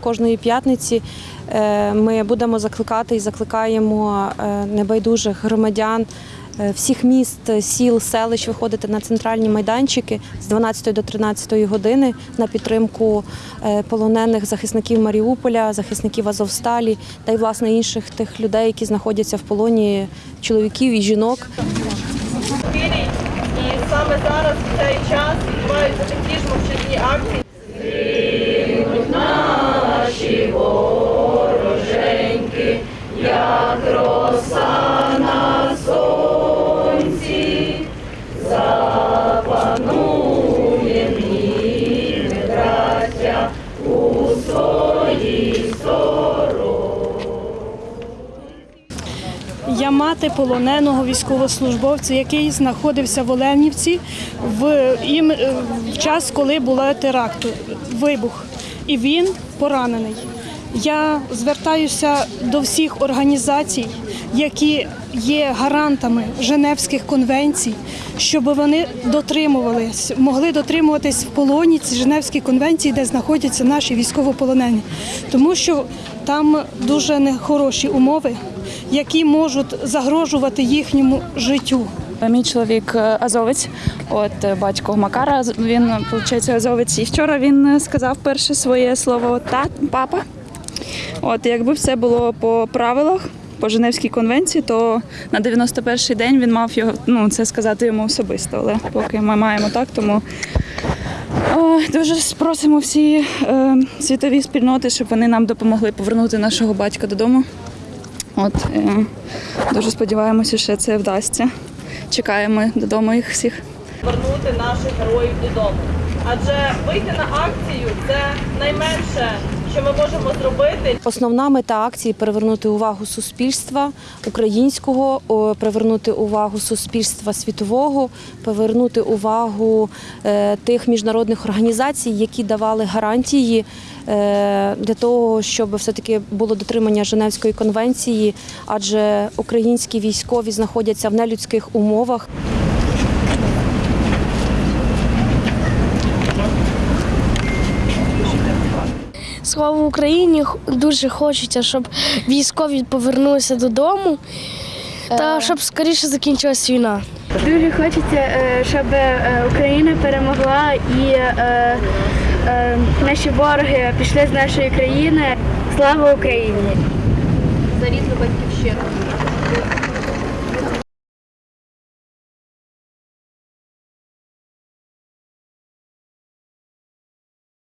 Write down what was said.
Кожної п'ятниці е, ми будемо закликати і закликаємо е, небайдужих громадян е, всіх міст, сіл, селищ виходити на центральні майданчики з 12 до 13 години на підтримку полонених захисників Маріуполя, захисників Азовсталі та й власне інших тих людей, які знаходяться в полоні чоловіків і жінок. І саме зараз в цей час відбуваються такі ж мовчазні акції. Я мати полоненого військовослужбовця, який знаходився в Оленівці в, їм, е, в час, коли була теракту, вибух. І він поранений. Я звертаюся до всіх організацій, які є гарантами Женевських конвенцій, щоб вони дотримувались, могли дотримуватись в полоні ці Женевські конвенції, де знаходяться наші військовополонені, тому що там дуже нехороші умови, які можуть загрожувати їхньому життю. Мій чоловік е, азовець, от е, батько Макара. Він виходить, азовець. І вчора він е, сказав перше своє слово тат, папа. От якби все було по правилах, по Женевській конвенції, то на 91-й день він мав його ну це сказати йому особисто. Але поки ми маємо так, тому о, дуже просимо всі е, світові спільноти, щоб вони нам допомогли повернути нашого батька додому. От е, дуже сподіваємося, що це вдасться. Чекаємо додому їх всіх. Вернути наших героїв додому. Адже вийти на акцію це найменше, що ми можемо зробити. Основна мета акції привернути увагу суспільства українського, привернути увагу суспільства світового, привернути увагу е, тих міжнародних організацій, які давали гарантії е, для того, щоб все-таки було дотримання Женевської конвенції, адже українські військові знаходяться в нелюдських умовах. Слава Україні! Дуже хочеться, щоб військові повернулися додому та щоб скоріше закінчилась війна. Дуже хочеться, е, щоб е, Україна перемогла і е, е, наші вороги пішли з нашої країни. Слава Україні! За рідну батьківщину.